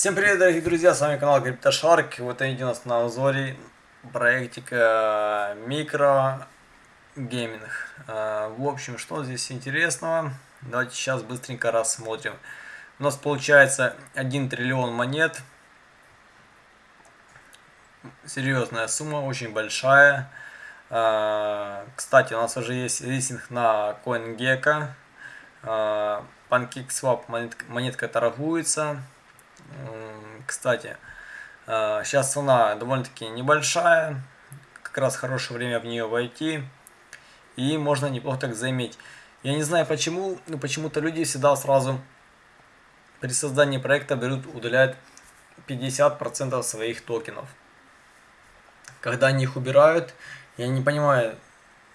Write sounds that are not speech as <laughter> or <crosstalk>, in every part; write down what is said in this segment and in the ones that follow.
Всем привет, дорогие друзья, с вами канал CryptoShark. Вот у нас на узоре проектика микро гейминг. А, в общем, что здесь интересного? Давайте сейчас быстренько рассмотрим. У нас получается 1 триллион монет. Серьезная сумма, очень большая. А, кстати, у нас уже есть листинг на CoinGecko. А, PancakeSwap монетка торгуется. Кстати, сейчас цена довольно-таки небольшая, как раз хорошее время в нее войти, и можно неплохо так заиметь. Я не знаю почему, но почему-то люди всегда сразу при создании проекта берут, удаляют 50% своих токенов. Когда они их убирают, я не понимаю,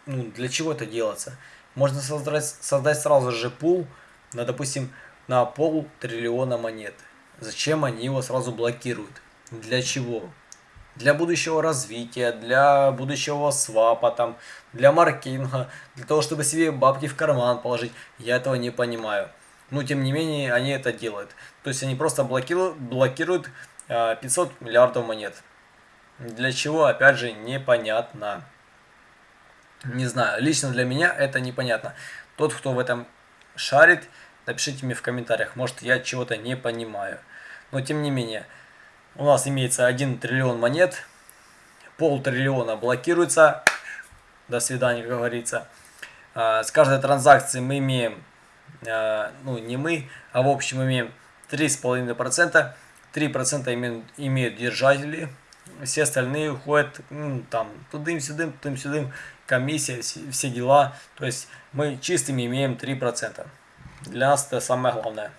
ну, для чего это делается. Можно создать, создать сразу же пул на, допустим, на пол триллиона монет. Зачем они его сразу блокируют? Для чего? Для будущего развития, для будущего свапа, там, для маркетинга, для того, чтобы себе бабки в карман положить. Я этого не понимаю. Но тем не менее, они это делают. То есть они просто блокируют, блокируют 500 миллиардов монет. Для чего, опять же, непонятно. Не знаю, лично для меня это непонятно. Тот, кто в этом шарит, Напишите мне в комментариях, может я чего-то не понимаю. Но тем не менее, у нас имеется 1 триллион монет, пол триллиона блокируется. До свидания, как говорится. А, с каждой транзакции мы имеем, а, ну не мы, а в общем имеем 3,5%. 3% имеют, имеют держатели, все остальные уходят ну, там тудым-сюдым, тудым-сюдым, комиссия, все дела. То есть мы чистыми имеем 3%. Для нас это самое главное.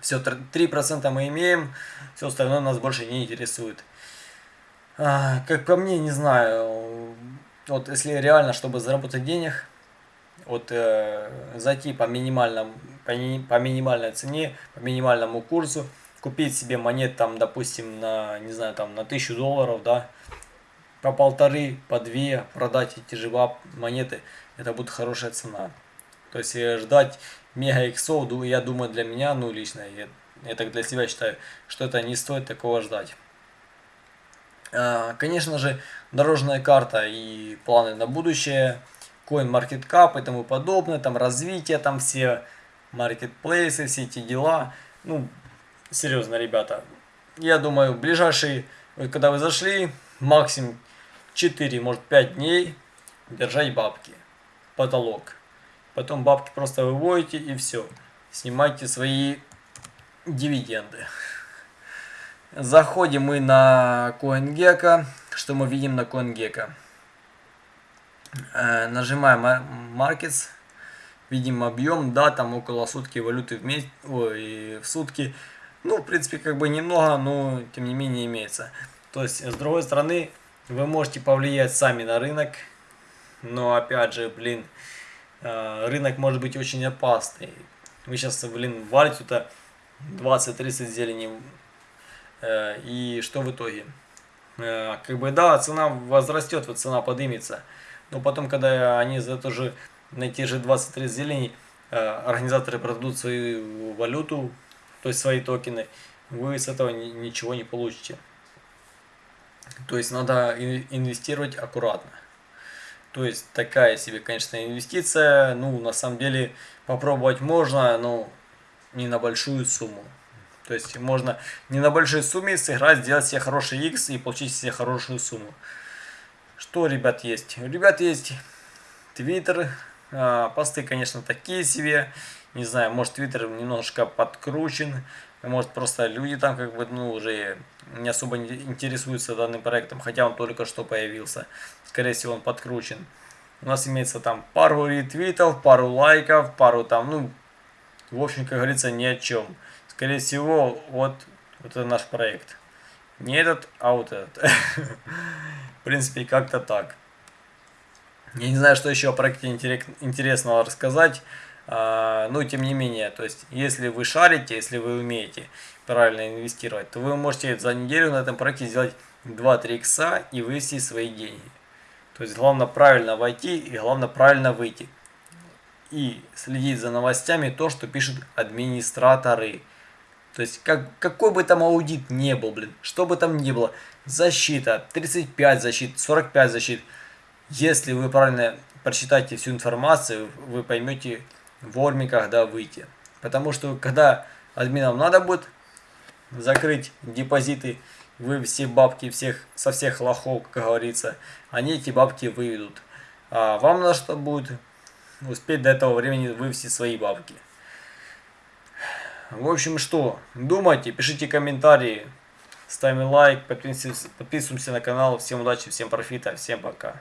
Все, 3% мы имеем, все остальное нас больше не интересует. А, как по мне, не знаю, вот если реально, чтобы заработать денег, вот э, зайти по, минимальному, по, по минимальной цене, по минимальному курсу, купить себе монет там, допустим, на, не знаю, там на 1000 долларов, да, по полторы, по две продать эти же монеты, это будет хорошая цена. То есть э, ждать мега иксов, я думаю, для меня, ну лично, я, я так для себя считаю, что это не стоит такого ждать. А, конечно же, дорожная карта и планы на будущее, CoinMarketCap и тому подобное, там развитие, там все маркетплейсы, все эти дела. Ну, серьезно, ребята, я думаю, ближайшие, когда вы зашли, максимум 4, может 5 дней держать бабки. Потолок. Потом бабки просто выводите и все. Снимайте свои дивиденды. Заходим мы на CoinGecko. Что мы видим на CoinGecko? Э, нажимаем Markets. Видим объем, да, там около сутки валюты в, месяц, ой, в сутки. Ну, в принципе, как бы немного, но тем не менее имеется. То есть, с другой стороны, вы можете повлиять сами на рынок. Но, опять же, блин, рынок может быть очень опасный. Вы сейчас, блин, валите туда 20-30 зелени, э, и что в итоге? Э, как бы, да, цена возрастет, вот цена поднимется, но потом, когда они за то же, на те же 20-30 зелени, организаторы продадут свою валюту, то есть свои токены, вы с этого ничего не получите. То есть надо инвестировать аккуратно. То есть такая себе, конечно, инвестиция. Ну, на самом деле, попробовать можно, но не на большую сумму. То есть можно не на большой сумме сыграть, сделать себе хороший X и получить себе хорошую сумму. Что, ребят, есть? У ребят есть Twitter. А, посты, конечно, такие себе. Не знаю, может Twitter немножко подкручен. Может просто люди там как бы, ну, уже не особо интересуются данным проектом, хотя он только что появился. Скорее всего, он подкручен. У нас имеется там пару ретвитов, пару лайков, пару там, ну, в общем, как говорится, ни о чем. Скорее всего, вот, вот это наш проект. Не этот, а вот этот. <laughs> В принципе, как-то так. Я не знаю, что еще о проекте интересного рассказать. А, но тем не менее, то есть, если вы шарите, если вы умеете правильно инвестировать, то вы можете за неделю на этом проекте сделать 2-3 икса и вывести свои деньги. То есть, главное правильно войти и главное правильно выйти. И следить за новостями, то, что пишут администраторы. То есть, как, какой бы там аудит не был, блин, что бы там ни было, защита, 35 защит, 45 защит, если вы правильно прочитаете всю информацию, вы поймете вовремя, когда выйти. Потому что, когда админам надо будет закрыть депозиты, вы все бабки всех, со всех лохов, как говорится, они эти бабки выведут. А вам надо, что будет успеть до этого времени вывести свои бабки. В общем, что, думайте, пишите комментарии, ставим лайк, подписываемся на канал. Всем удачи, всем профита, всем пока.